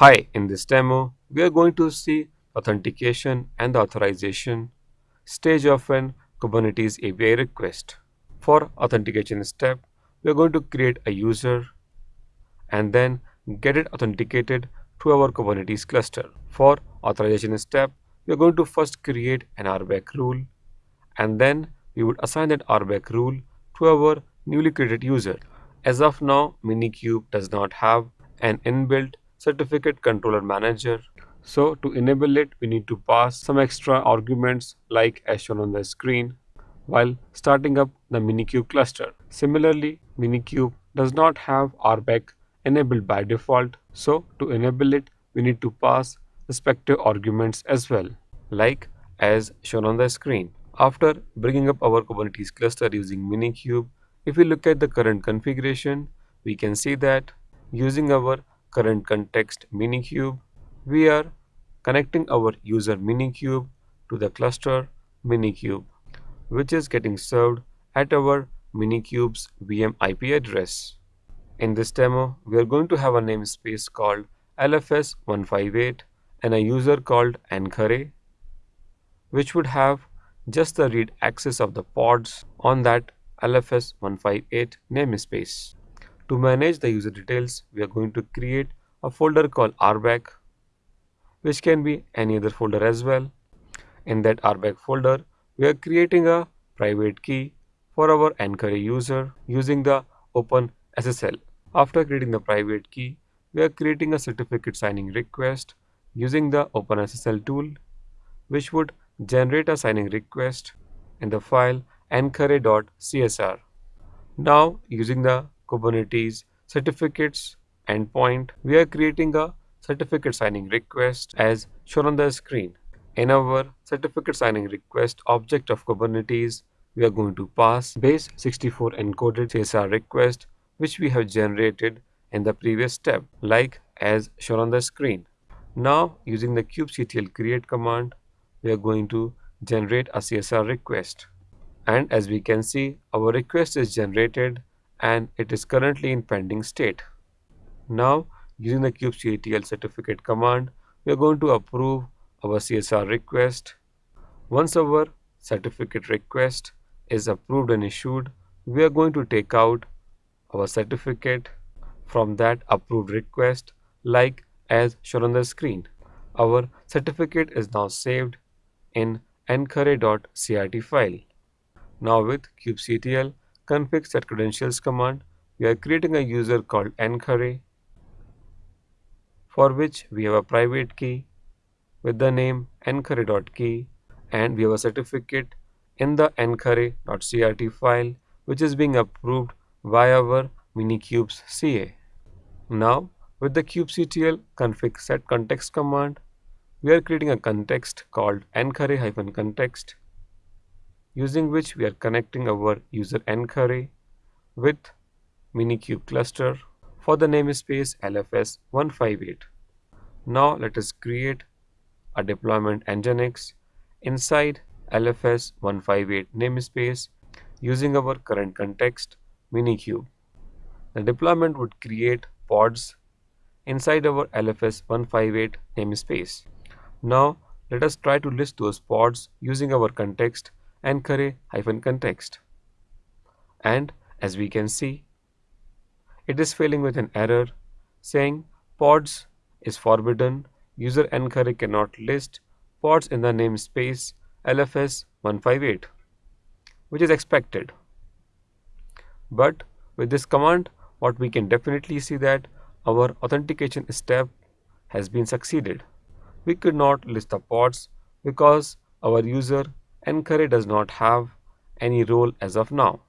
Hi, in this demo, we are going to see authentication and the authorization stage of an Kubernetes API request. For authentication step, we are going to create a user and then get it authenticated to our Kubernetes cluster. For authorization step, we are going to first create an RBAC rule and then we would assign that RBAC rule to our newly created user. As of now, Minikube does not have an inbuilt certificate controller manager. So to enable it, we need to pass some extra arguments like as shown on the screen while starting up the Minikube cluster. Similarly, Minikube does not have RBAC enabled by default. So to enable it, we need to pass respective arguments as well, like as shown on the screen. After bringing up our Kubernetes cluster using Minikube, if we look at the current configuration, we can see that using our current context minikube, we are connecting our user minikube to the cluster minikube, which is getting served at our minikube's VM IP address. In this demo, we are going to have a namespace called LFS158 and a user called Ankare, which would have just the read access of the pods on that LFS158 namespace. To manage the user details, we are going to create a folder called RBAC, which can be any other folder as well. In that RBAC folder, we are creating a private key for our Ankare user using the OpenSSL. After creating the private key, we are creating a certificate signing request using the OpenSSL tool, which would generate a signing request in the file ankare.csr. Now, using the Kubernetes certificates endpoint, we are creating a certificate signing request as shown on the screen. In our certificate signing request object of Kubernetes, we are going to pass base 64 encoded CSR request which we have generated in the previous step like as shown on the screen. Now using the kubectl create command, we are going to generate a CSR request. And as we can see, our request is generated and it is currently in pending state. Now using the kubectl certificate command we are going to approve our CSR request. Once our certificate request is approved and issued we are going to take out our certificate from that approved request like as shown on the screen. Our certificate is now saved in ankare.crt file. Now with kubectl config set credentials command, we are creating a user called ankare for which we have a private key with the name ankare.key and we have a certificate in the ankare.crt file which is being approved by our minikube's CA. Now with the kubectl config set context command, we are creating a context called ankare-context using which we are connecting our user Ankare with Minikube cluster for the namespace LFS158. Now let us create a deployment nginx inside LFS158 namespace using our current context Minikube. The deployment would create pods inside our LFS158 namespace. Now let us try to list those pods using our context ankare-context. And as we can see, it is failing with an error saying pods is forbidden. User Ankare cannot list pods in the namespace LFS158, which is expected. But with this command, what we can definitely see that our authentication step has been succeeded. We could not list the pods because our user Ankare does not have any role as of now.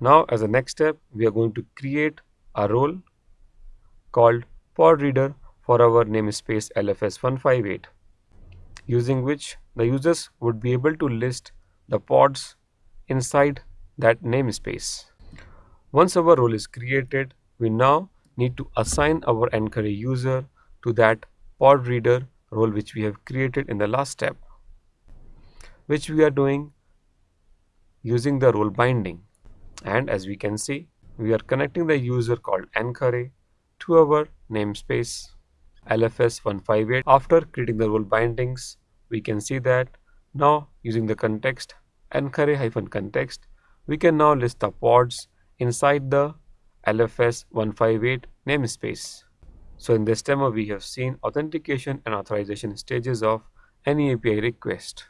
Now as a next step, we are going to create a role called pod reader for our namespace LFS158 using which the users would be able to list the pods inside that namespace. Once our role is created, we now need to assign our Ankare user to that pod reader role which we have created in the last step which we are doing using the role binding and as we can see we are connecting the user called Ankare to our namespace LFS 158. After creating the role bindings, we can see that now using the context ankare-context, we can now list the pods inside the LFS 158 namespace. So in this demo, we have seen authentication and authorization stages of any API request.